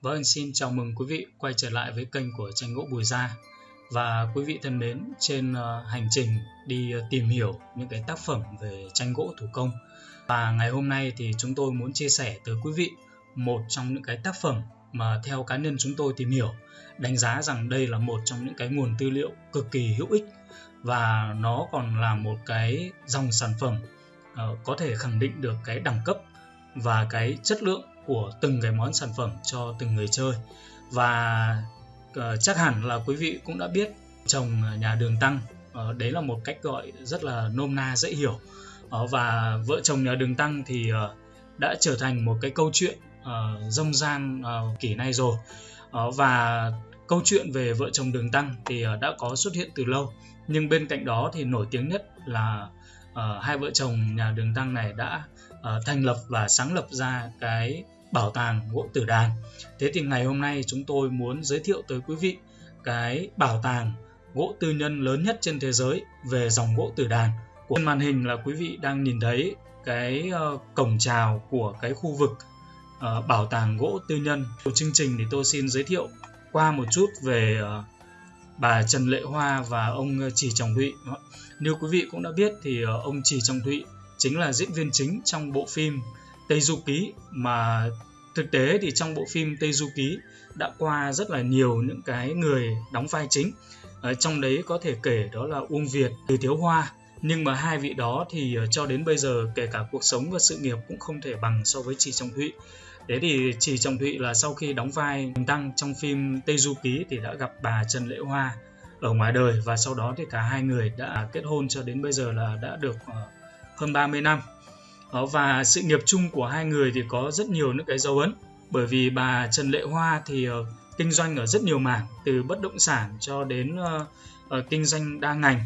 Vâng, xin chào mừng quý vị quay trở lại với kênh của tranh gỗ Bùi Gia. Và quý vị thân mến trên ờ, hành trình đi ờ, tìm hiểu những cái tác phẩm về tranh gỗ thủ công. Và ngày hôm nay thì chúng tôi muốn chia sẻ tới quý vị một trong những cái tác phẩm mà theo cá nhân chúng tôi tìm hiểu đánh giá rằng đây là một trong những cái nguồn tư liệu cực kỳ hữu ích. Và nó còn là một cái dòng sản phẩm ờ, có thể khẳng định được cái đẳng cấp và cái chất lượng của từng cái món sản phẩm cho từng người chơi. Và uh, chắc hẳn là quý vị cũng đã biết trồng nhà đường tăng uh, đấy là một cách gọi rất là nôm na dễ hiểu. Uh, và vợ chồng nhà đường tăng thì uh, đã trở thành một cái câu chuyện uh, rông gian uh, kỷ nay rồi. Uh, và câu chuyện về vợ chồng đường tăng thì uh, đã có xuất hiện từ lâu. Nhưng bên cạnh đó thì nổi tiếng nhất là uh, hai vợ chồng nhà đường tăng này đã uh, thành lập và sáng lập ra cái bảo tàng gỗ tử đàn. Thế thì ngày hôm nay chúng tôi muốn giới thiệu tới quý vị cái bảo tàng gỗ tư nhân lớn nhất trên thế giới về dòng gỗ tử đàn. Trên màn hình là quý vị đang nhìn thấy cái ờ, cổng chào của cái khu vực uh, bảo tàng gỗ tư nhân. Của chương trình thì tôi xin giới thiệu qua một chút về uh, bà Trần Lệ Hoa và ông Chỉ Trọng Thụy. Như quý vị cũng đã biết thì uh, ông Chỉ Trọng Thụy chính là diễn viên chính trong bộ phim Tây Du Ký. Mà thực tế thì trong bộ phim Tây Du Ký đã qua rất là nhiều những cái người đóng vai chính. Ở trong đấy có thể kể đó là Uông Việt, Từ Thiếu Hoa. Nhưng mà hai vị đó thì ờ, cho đến bây giờ kể cả cuộc sống và sự nghiệp cũng không thể bằng so với Trì Trọng Thụy. Thế thì Trì Trọng Thụy là sau khi đóng vai Tăng trong phim Tây Du Ký thì đã gặp bà Trần Lễ Hoa ở ngoài đời. Và sau đó thì cả hai người đã kết hôn cho đến bây giờ là đã được ờ, hơn 30 năm. Ờ, và sự nghiệp chung của hai người thì có rất nhiều những cái dấu ấn. Bởi vì bà Trần Lệ Hoa thì uh, kinh doanh ở rất nhiều mảng từ bất động sản cho đến uh, uh, kinh doanh đa ngành.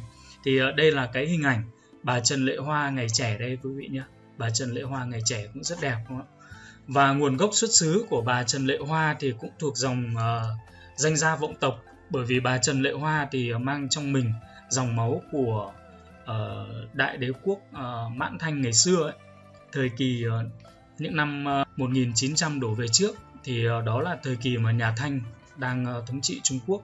Thì uh, đây là cái hình ảnh bà Trần Lệ Hoa ngày trẻ đây quý vị nhé bà Trần Lệ Hoa ngày trẻ cũng rất đẹp đúng không ạ? Và nguồn gốc xuất xứ của bà Trần Lệ Hoa thì cũng thuộc dòng uh, danh gia vọng tộc. Bởi vì bà Trần Lệ Hoa thì mang trong mình dòng máu của uh, đại đế quốc uh, Mãn Thanh ngày xưa ấy thời kỳ ờ, những năm ờ, 1900 đổ về trước thì ờ, đó là thời kỳ mà nhà Thanh đang thống trị Trung Quốc.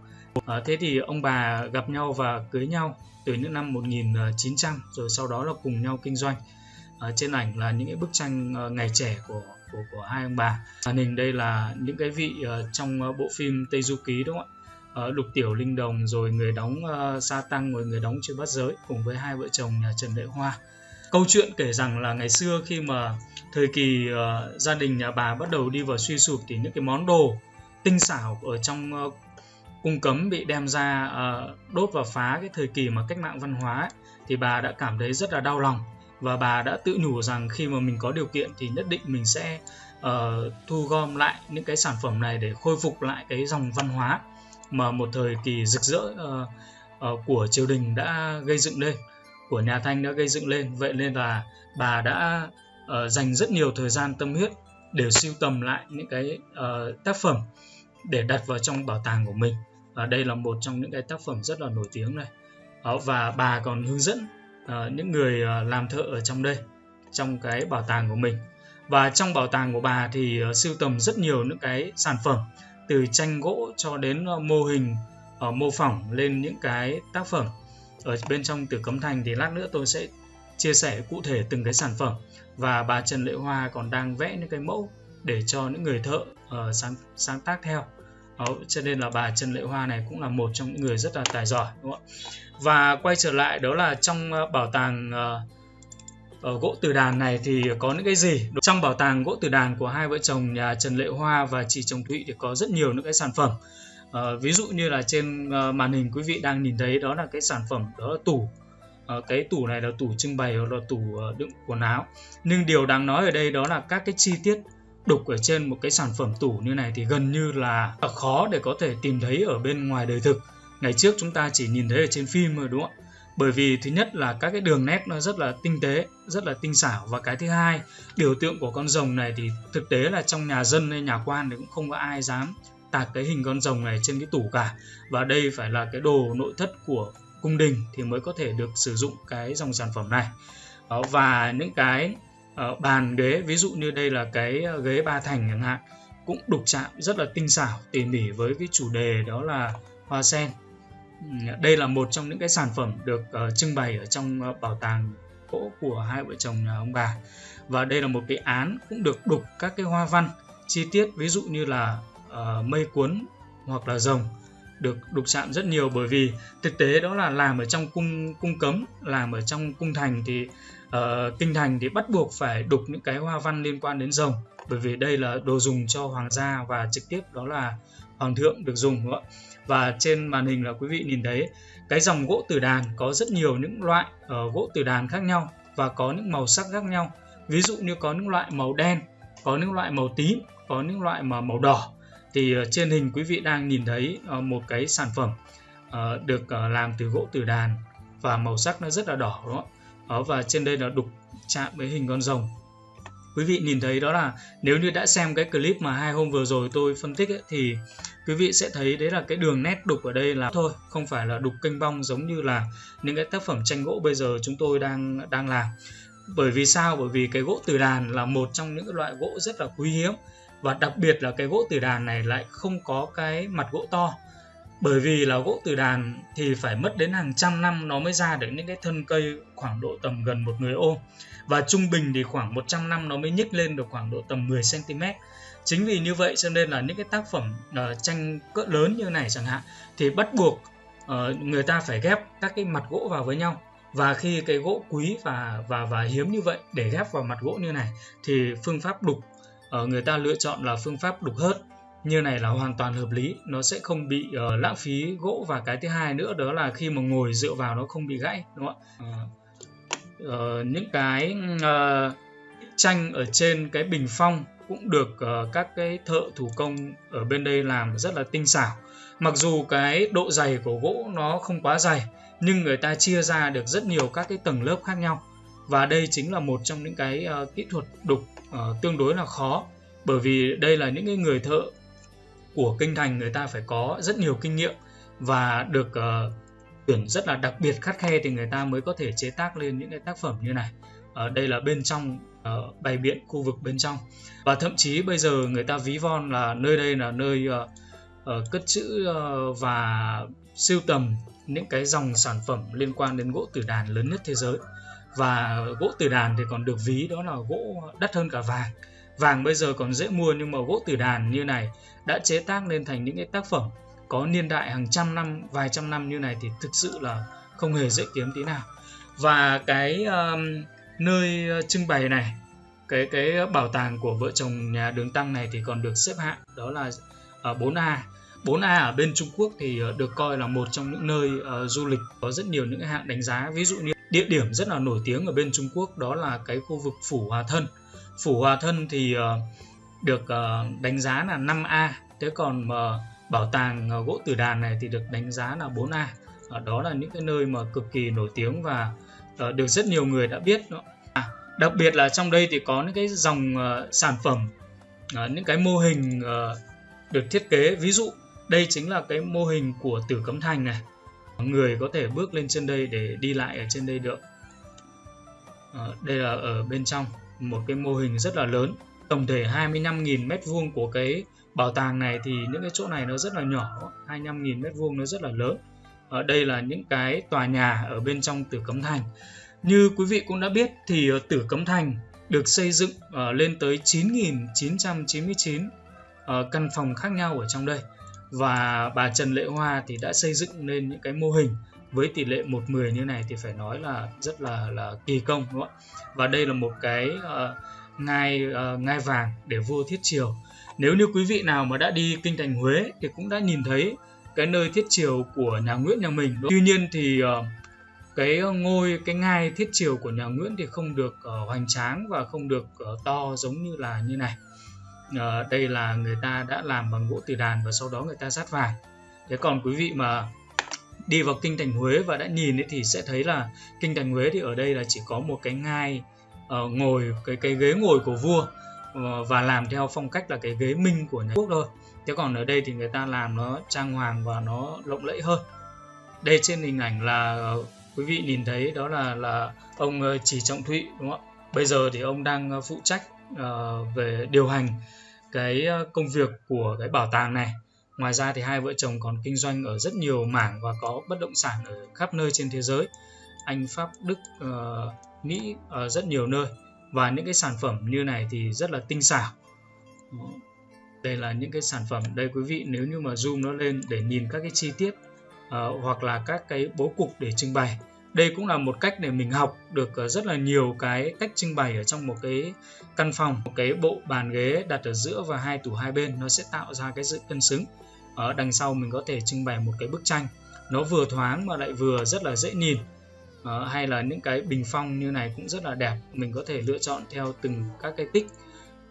Thế thì ông bà gặp nhau và cưới nhau từ những năm 1900 rồi sau đó là cùng nhau kinh doanh. Trên ảnh là những bức tranh ngày trẻ của của của hai ông bà. Màn hình đây là những cái vị trong bộ phim Tây Du Ký đúng không ạ? Lục Tiểu Linh Đồng rồi người đóng Sa Tăng rồi người đóng Chưa Bắt Giới cùng với hai vợ chồng nhà Trần Lệ Hoa câu chuyện kể rằng là ngày xưa khi mà thời kỳ uh, gia đình nhà bà bắt đầu đi vào suy sụp thì những cái món đồ tinh xảo ở trong uh, cung cấm bị đem ra uh, đốt và phá cái thời kỳ mà cách mạng văn hóa ấy, thì bà đã cảm thấy rất là đau lòng. Và bà đã tự nhủ rằng khi mà mình có điều kiện thì nhất định mình sẽ uh, thu gom lại những cái sản phẩm này để khôi phục lại cái dòng văn hóa mà một thời kỳ rực rỡ uh, uh, của triều đình đã gây dựng lên của nhà Thanh đã gây dựng lên. Vậy nên là bà đã uh, dành rất nhiều thời gian tâm huyết để sưu tầm lại những cái uh, tác phẩm để đặt vào trong bảo tàng của mình. Và đây là một trong những cái tác phẩm rất là nổi tiếng này. Uh, và bà còn hướng dẫn uh, những người uh, làm thợ ở trong đây trong cái bảo tàng của mình. Và trong bảo tàng của bà thì uh, sưu tầm rất nhiều những cái sản phẩm từ tranh gỗ cho đến uh, mô hình uh, mô phỏng lên những cái tác phẩm ở bên trong Tử Cấm Thành thì lát nữa tôi sẽ chia sẻ cụ thể từng cái sản phẩm. Và bà Trần Lệ Hoa còn đang vẽ những cái mẫu để cho những người thợ uh, sáng sáng tác theo. Đó, cho nên là bà Trần Lệ Hoa này cũng là một trong những người rất là tài giỏi đúng không ạ? Và quay trở lại đó là trong ờ, bảo tàng uh, ở gỗ từ đàn này thì có những cái gì? Trong bảo tàng gỗ từ đàn của hai vợ chồng nhà Trần Lệ Hoa và chị Chồng Thụy thì có rất nhiều những cái sản phẩm à, ví dụ như là trên à, màn hình quý vị đang nhìn thấy đó là cái sản phẩm đó là tủ. À, cái tủ này là tủ trưng bày hoặc là tủ đựng quần áo. Nhưng điều đáng nói ở đây đó là các cái chi tiết đục ở trên một cái sản phẩm tủ như này thì gần như là khó để có thể tìm thấy ở bên ngoài đời thực. Ngày trước chúng ta chỉ nhìn thấy ở trên phim thôi đúng không ạ? Bởi vì thứ nhất là các cái đường nét nó rất là tinh tế rất là tinh xảo. Và cái thứ hai biểu tượng của con rồng này thì thực tế là trong nhà dân hay nhà quan thì cũng không có ai dám tạc cái hình con rồng này trên cái tủ cả. Và đây phải là cái đồ nội thất của cung đình thì mới có thể được sử dụng cái dòng sản phẩm này. Đó, và những cái uh, bàn ghế ví dụ như đây là cái ờ, ghế ba thành chẳng hạn cũng đục chạm rất là tinh xảo tỉ mỉ với cái chủ đề đó là hoa sen. Đây là một trong những cái sản phẩm được uh, trưng bày ở trong uh, bảo tàng gỗ của hai vợ chồng nhà ông bà. Và đây là một cái án cũng được đục các cái hoa văn chi tiết ví dụ như là uh, mây cuốn hoặc là rồng được đục chạm rất nhiều bởi vì thực tế đó là làm ở trong cung cung cấm làm ở trong cung thành thì uh, kinh thành thì bắt buộc phải đục những cái hoa văn liên quan đến rồng. Bởi vì đây là đồ dùng cho hoàng gia và trực tiếp đó là hoàng thượng được dùng đúng không ạ? Và trên màn hình là quý vị nhìn thấy cái dòng gỗ tử đàn có rất nhiều những loại uh, gỗ tử đàn khác nhau và có những màu sắc khác nhau. Ví dụ như có những loại màu đen có những loại màu tím có những loại mà màu đỏ thì ờ, trên hình quý vị đang nhìn thấy ờ, một cái sản phẩm ờ, được làm từ gỗ tử đàn và màu sắc nó rất là đỏ đúng không và trên đây là đục chạm với hình con rồng. Quý vị nhìn thấy đó là nếu như đã xem cái clip mà hai hôm vừa rồi tôi phân tích ấy, thì quý vị sẽ thấy đấy là cái đường nét đục ở đây là thôi không phải là đục kênh bong giống như là những cái tác phẩm tranh gỗ bây giờ chúng tôi đang đang làm. Bởi vì sao? Bởi vì cái gỗ từ đàn là một trong những loại gỗ rất là quý hiếm và đặc biệt là cái gỗ từ đàn này lại không có cái mặt gỗ to. Bởi vì là gỗ từ đàn thì phải mất đến hàng trăm năm nó mới ra được những cái thân cây khoảng độ tầm gần một người ôm và trung bình thì khoảng 100 năm nó mới nhích lên được khoảng độ tầm 10 cm chính vì như vậy cho nên là những cái tác phẩm uh, tranh cỡ lớn như này chẳng hạn thì bắt buộc uh, người ta phải ghép các cái mặt gỗ vào với nhau. Và khi cái gỗ quý và và và hiếm như vậy để ghép vào mặt gỗ như này thì phương pháp đục uh, người ta lựa chọn là phương pháp đục hớt. Như này là hoàn toàn hợp lý nó sẽ không bị uh, lãng phí gỗ. Và cái thứ hai nữa đó là khi mà ngồi dựa vào nó không bị gãy đúng không ạ? Uh, uh, những cái uh, tranh ở trên cái bình phong cũng được uh, các cái thợ thủ công ở bên đây làm rất là tinh xảo. Mặc dù cái độ dày của gỗ nó không quá dày nhưng người ta chia ra được rất nhiều các cái tầng lớp khác nhau và đây chính là một trong những cái uh, kỹ thuật đục uh, tương đối là khó. Bởi vì đây là những cái người thợ của kinh thành người ta phải có rất nhiều kinh nghiệm và được uh, tuyển rất là đặc biệt khắt khe thì người ta mới có thể chế tác lên những cái tác phẩm như này. Ở đây là bên trong uh, bày biện khu vực bên trong. Và thậm chí bây giờ người ta ví von là nơi đây là nơi uh, uh, cất trữ uh, và sưu tầm những cái dòng sản phẩm liên quan đến gỗ tử đàn lớn nhất thế giới và gỗ tử đàn thì còn được ví đó là gỗ đắt hơn cả vàng. Vàng bây giờ còn dễ mua nhưng mà gỗ tử đàn như này đã chế tác lên thành những cái tác phẩm có niên đại hàng trăm năm vài trăm năm như này thì thực sự là không hề dễ kiếm tí nào. Và cái um, nơi uh, trưng bày này cái cái bảo tàng của vợ chồng nhà đường tăng này thì còn được xếp hạng đó là ở 4A 4A ở bên Trung Quốc thì uh, được coi là một trong những nơi uh, du lịch có rất nhiều những hạng đánh giá. Ví dụ như địa điểm rất là nổi tiếng ở bên Trung Quốc đó là cái khu vực Phủ Hòa Thân. Phủ Hòa Thân thì ờ, được ờ, đánh giá là 5A thế còn bảo tàng ờ, gỗ tử đàn này thì được đánh giá là 4A đó là những cái nơi mà cực kỳ nổi tiếng và được rất nhiều người đã biết. À, đặc biệt là trong đây thì có những cái dòng sản phẩm những cái mô hình được thiết kế. Ví dụ đây chính là cái mô hình của tử cấm thành này người có thể bước lên trên đây để đi lại ở trên đây được. À, đây là ở bên trong một cái mô hình rất là lớn. Tổng thể 25.000 mét vuông của cái bảo tàng này thì những cái chỗ này nó rất là nhỏ 25.000 mét vuông nó rất là lớn. Ở đây là những cái tòa nhà ở bên trong Tử Cấm Thành. Như quý vị cũng đã biết thì Tử Cấm Thành được xây dựng uh, lên tới 9.999 uh, căn phòng khác nhau ở trong đây và bà Trần Lệ Hoa thì đã xây dựng nên những cái mô hình với tỷ lệ 1-10 như này thì phải nói là rất là là kỳ công đúng không ạ? Và đây là một cái uh, ngai uh, ngai vàng để vua thiết triều. Nếu như quý vị nào mà đã đi kinh thành Huế thì cũng đã nhìn thấy cái nơi thiết triều của nhà Nguyễn nhà mình tuy nhiên thì uh, cái ngôi cái ngai thiết triều của nhà Nguyễn thì không được uh, hoành tráng và không được uh, to giống như là như này à, đây là người ta đã làm bằng gỗ từ đàn và sau đó người ta sát vàng thế còn quý vị mà đi vào kinh thành Huế và đã nhìn ấy thì sẽ thấy là kinh thành Huế thì ở đây là chỉ có một cái ngai uh, ngồi cái cái ghế ngồi của vua uh, và làm theo phong cách là cái ghế minh của nhà quốc thôi. Thế còn ở đây thì người ta làm nó trang hoàng và nó lộng lẫy hơn. Đây trên hình ảnh là uh, quý vị nhìn thấy đó là là ông uh, chỉ trọng thụy đúng không ạ? Bây giờ thì ông đang uh, phụ trách uh, về điều hành cái ờ, công việc của cái bảo tàng này. Ngoài ra thì hai vợ chồng còn kinh doanh ở rất nhiều mảng và có bất động sản ở khắp nơi trên thế giới. Anh pháp đức ờ, uh, mỹ ở rất nhiều nơi và những cái sản phẩm như này thì rất là tinh xảo. Đây là những cái sản phẩm đây quý vị nếu như mà zoom nó lên để nhìn các cái chi tiết uh, hoặc là các cái bố cục để trưng bày đây cũng là một cách để mình học được ờ, rất là nhiều cái cách trưng bày ở trong một cái căn phòng một cái bộ bàn ghế đặt ở giữa và hai tủ hai bên. Nó sẽ tạo ra cái sự cân xứng. Ở đằng sau mình có thể trưng bày một cái bức tranh. Nó vừa thoáng mà lại vừa rất là dễ nhìn. Uh, hay là những cái bình phong như này cũng rất là đẹp. Mình có thể lựa chọn theo từng các cái tích.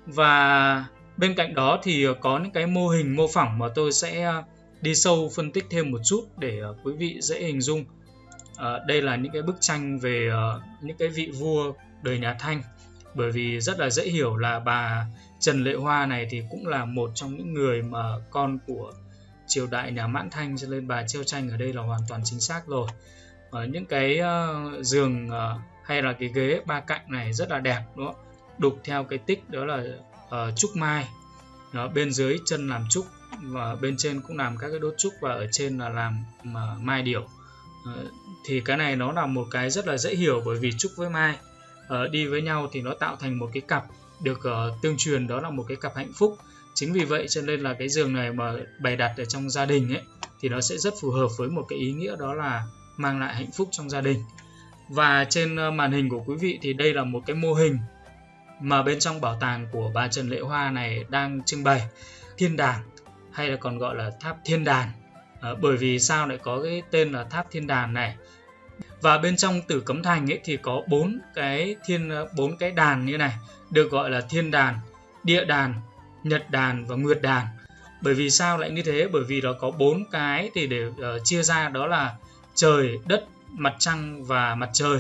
Và bên cạnh đó thì ờ, có những cái mô hình mô phỏng mà tôi sẽ đi sâu phân tích thêm một chút để quý vị dễ hình dung. À, đây là những cái bức tranh về uh, những cái vị vua đời nhà Thanh bởi vì rất là dễ hiểu là bà Trần Lệ Hoa này thì cũng là một trong những người mà con của triều đại nhà Mãn Thanh cho nên bà treo tranh ở đây là hoàn toàn chính xác rồi. Ở những cái uh, giường uh, hay là cái ghế ba cạnh này rất là đẹp đúng không? Đục theo cái tích đó là uh, trúc mai. Đó, bên dưới chân làm trúc và bên trên cũng làm các cái đốt trúc và ở trên là làm mà mai điểu. Ờ, thì cái này nó là một cái rất là dễ hiểu bởi vì trúc với mai ờ, đi với nhau thì nó tạo thành một cái cặp được ờ, tương truyền, đó là một cái cặp hạnh phúc. Chính vì vậy cho nên là cái giường này mà bày đặt ở trong gia đình ấy, thì nó sẽ rất phù hợp với một cái ý nghĩa đó là mang lại hạnh phúc trong gia đình. Và trên màn hình của quý vị thì đây là một cái mô hình mà bên trong bảo tàng của bà Trần Lệ Hoa này đang trưng bày, thiên đàng, hay là còn gọi là tháp thiên đàng à, bởi vì sao lại có cái tên là tháp thiên đàn này? Và bên trong tử cấm thành ấy thì có bốn cái thiên ờ, bốn cái đàn như này được gọi là thiên đàn địa đàn nhật đàn và nguyệt đàn. Bởi vì sao lại như thế? Bởi vì nó có bốn cái thì để uh, chia ra đó là trời đất mặt trăng và mặt trời.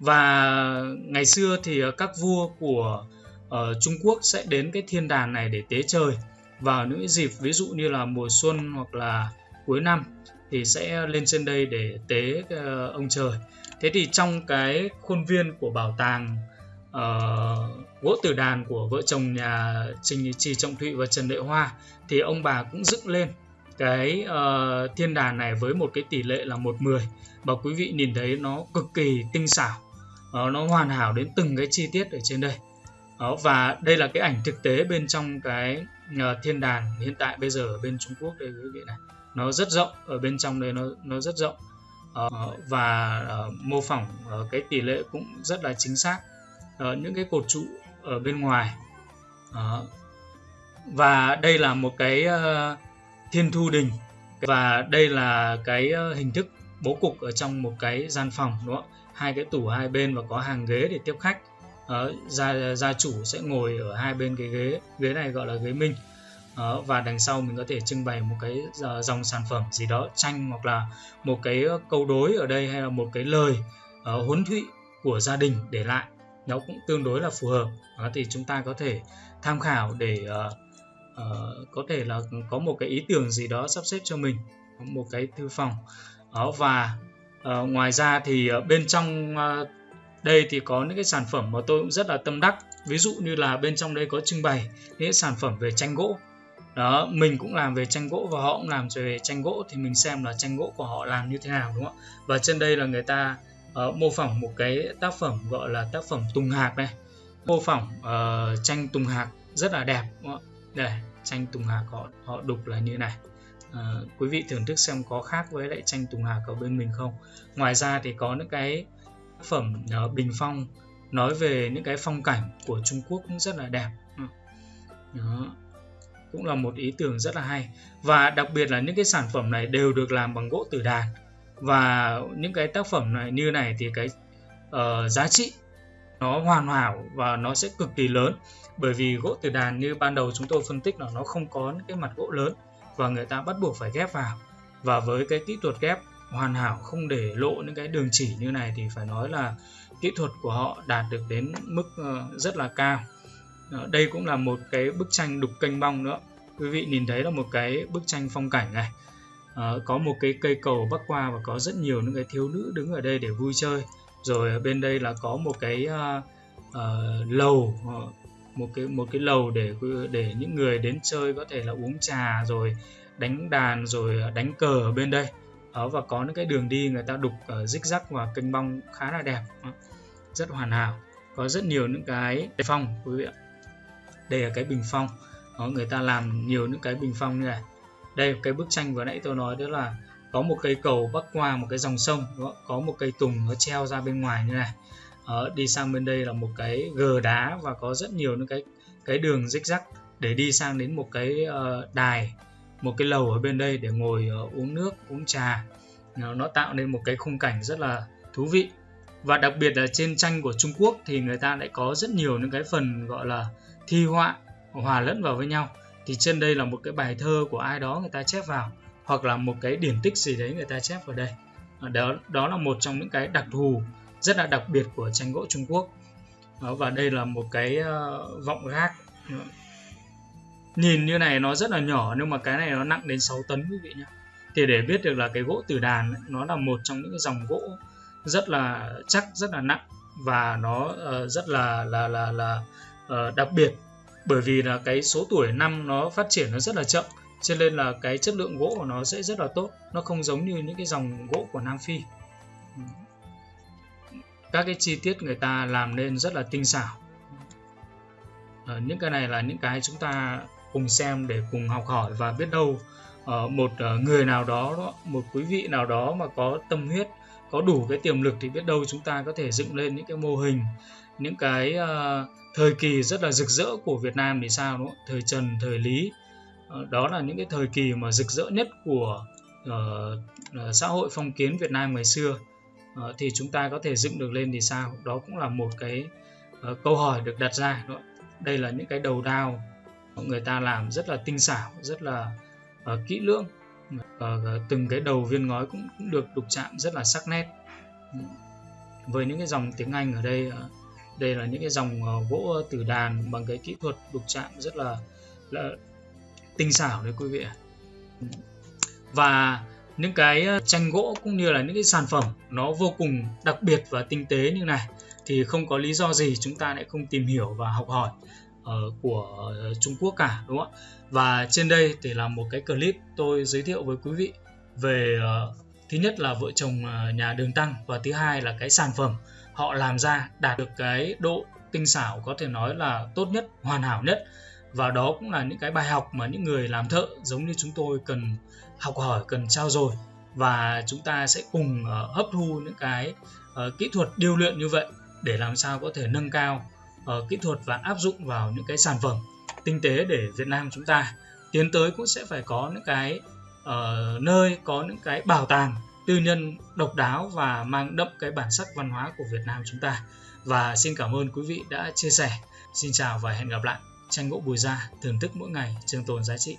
Và ngày xưa thì các vua của uh, Trung Quốc sẽ đến cái thiên đàn này để tế trời. Vào những dịp ví dụ như là mùa xuân hoặc là cuối năm thì sẽ lên trên đây để tế ờ, ông trời. Thế thì trong cái khuôn viên của bảo tàng uh, gỗ tử đàn của vợ chồng nhà Trình Trì Trọng Thụy và Trần Lệ Hoa thì ông bà cũng dựng lên cái uh, thiên đàn này với một cái tỷ lệ là một mười. Và quý vị nhìn thấy nó cực kỳ tinh xảo uh, nó hoàn hảo đến từng cái chi tiết ở trên đây. Đó, và đây là cái ảnh thực tế bên trong cái uh, thiên đàn hiện tại bây giờ ở bên Trung Quốc đây quý vị này nó rất rộng ở bên trong đây nó nó rất rộng. Uh, và uh, mô phỏng uh, cái tỷ lệ cũng rất là chính xác uh, những cái cột trụ ở bên ngoài. Uh, và đây là một cái uh, thiên thu đình. Và đây là cái uh, hình thức bố cục ở trong một cái gian phòng đúng không hai cái tủ hai bên và có hàng ghế để tiếp khách. Uh, gia gia chủ sẽ ngồi ở hai bên cái ghế ghế này gọi là ghế minh đó, và đằng sau mình có thể trưng bày một cái ờ, dòng sản phẩm gì đó tranh hoặc là một cái ờ, câu đối ở đây hay là một cái lời uh, huấn thụy của gia đình để lại. Nó cũng tương đối là phù hợp. Đó, thì chúng ta có thể tham khảo để uh, uh, có thể là có một cái ý tưởng gì đó sắp xếp cho mình một cái thư phòng. Đó và uh, ngoài ra thì uh, bên trong uh, đây thì có những cái sản phẩm mà tôi cũng rất là tâm đắc. Ví dụ như là bên trong đây có trưng bày những sản phẩm về tranh gỗ đó mình cũng làm về tranh gỗ và họ cũng làm về tranh gỗ thì mình xem là tranh gỗ của họ làm như thế nào đúng không ạ? Và trên đây là người ta uh, mô phỏng một cái tác phẩm gọi là tác phẩm tùng hạc này mô phỏng uh, tranh tùng hạc rất là đẹp đúng không? đây tranh tùng hạc họ họ đục là như này. Uh, quý vị thưởng thức xem có khác với lại tranh tùng hạc ở bên mình không? Ngoài ra thì có những cái tác phẩm uh, bình phong nói về những cái phong cảnh của Trung Quốc cũng rất là đẹp. Đó cũng là một ý tưởng rất là hay. Và đặc biệt là những cái sản phẩm này đều được làm bằng gỗ tử đàn. Và những cái tác phẩm này như này thì cái uh, giá trị nó hoàn hảo và nó sẽ cực kỳ lớn. Bởi vì gỗ tử đàn như ban đầu chúng tôi phân tích là nó không có những cái mặt gỗ lớn và người ta bắt buộc phải ghép vào. Và với cái kỹ thuật ghép hoàn hảo không để lộ những cái đường chỉ như này thì phải nói là kỹ thuật của họ đạt được đến mức ờ, rất là cao đó, đây cũng là một cái bức tranh đục kênh bong nữa. Quý vị nhìn thấy là một cái bức tranh phong cảnh này. À, có một cái cây cầu bắc qua và có rất nhiều những cái thiếu nữ đứng ở đây để vui chơi. Rồi bên đây là có một cái uh, uh, lầu uh, một cái một cái lầu để để những người đến chơi có thể là uống trà rồi đánh đàn rồi đánh cờ ở bên đây. Đó và có những cái đường đi người ta đục ở rích rắc và kênh bong khá là đẹp. Rất hoàn hảo. Có rất nhiều những cái phong quý vị ạ đây là cái bình phong. Đó, người ta làm nhiều những cái bình phong như này. Đây cái bức tranh vừa nãy tôi nói đó là có một cây cầu bắc qua một cái dòng sông đó, có một cây tùng nó treo ra bên ngoài như này. Đó, đi sang bên đây là một cái gờ đá và có rất nhiều những cái cái đường rích rắc để đi sang đến một cái uh, đài một cái lầu ở bên đây để ngồi uh, uống nước uống trà. Nó, nó tạo nên một cái khung cảnh rất là thú vị. Và đặc biệt là trên tranh của Trung Quốc thì người ta lại có rất nhiều những cái phần gọi là thi họa hòa lẫn vào với nhau thì trên đây là một cái bài thơ của ai đó người ta chép vào hoặc là một cái điển tích gì đấy người ta chép vào đây. Đó đó là một trong những cái đặc thù rất là đặc biệt của tranh gỗ Trung Quốc. Đó, và đây là một cái uh, vọng gác. Nhìn như này nó rất là nhỏ nhưng mà cái này nó nặng đến 6 tấn quý vị nhé thì để biết được là cái gỗ tử đàn nó là một trong những cái dòng gỗ rất là chắc rất là nặng và nó uh, rất là là là là uh, đặc biệt bởi vì là cái số tuổi năm nó phát triển nó rất là chậm cho nên là cái chất lượng gỗ của nó sẽ rất là tốt. Nó không giống như những cái dòng gỗ của Nam Phi. Các cái chi tiết người ta làm nên rất là tinh xảo. À, những cái này là những cái chúng ta cùng xem để cùng học hỏi và biết đâu à, một người nào đó một quý vị nào đó mà có tâm huyết có đủ cái tiềm lực thì biết đâu chúng ta có thể dựng lên những cái mô hình những cái uh, thời kỳ rất là rực rỡ của Việt Nam thì sao đúng không? thời Trần thời Lý. Ờ, đó là những cái thời kỳ mà rực rỡ nhất của uh, xã hội phong kiến Việt Nam ngày xưa. Uh, thì chúng ta có thể dựng được lên thì sao? Đó cũng là một cái uh, câu hỏi được đặt ra đó. đây là những cái đầu đao người ta làm rất là tinh xảo rất là uh, kỹ lưỡng. Uh, từng cái đầu viên ngói cũng, cũng được đục chạm rất là sắc nét. Với những cái dòng tiếng Anh ở đây uh, đây là những cái dòng ờ, gỗ tử đàn bằng cái kỹ thuật đục chạm rất là, là tinh xảo đấy quý vị và những cái ờ, tranh gỗ cũng như là những cái sản phẩm nó vô cùng đặc biệt và tinh tế như này thì không có lý do gì chúng ta lại không tìm hiểu và học hỏi uh, của Trung Quốc cả đúng không ạ? Và trên đây thì là một cái clip tôi giới thiệu với quý vị về uh, thứ nhất là vợ chồng nhà đường tăng và thứ hai là cái sản phẩm họ làm ra đạt được cái độ tinh xảo có thể nói là tốt nhất hoàn hảo nhất. Và đó cũng là những cái bài học mà những người làm thợ giống như chúng tôi cần học hỏi cần trao dồi. Và chúng ta sẽ cùng uh, hấp thu những cái uh, kỹ thuật điêu luyện như vậy để làm sao có thể nâng cao uh, kỹ thuật và áp dụng vào những cái sản phẩm tinh tế để Việt Nam chúng ta tiến tới cũng sẽ phải có những cái uh, nơi có những cái bảo tàng tư nhân độc đáo và mang đậm cái bản sắc văn hóa của Việt Nam chúng ta. Và xin cảm ơn quý vị đã chia sẻ. Xin chào và hẹn gặp lại. Tranh gỗ bùi gia thưởng thức mỗi ngày trường tồn giá trị.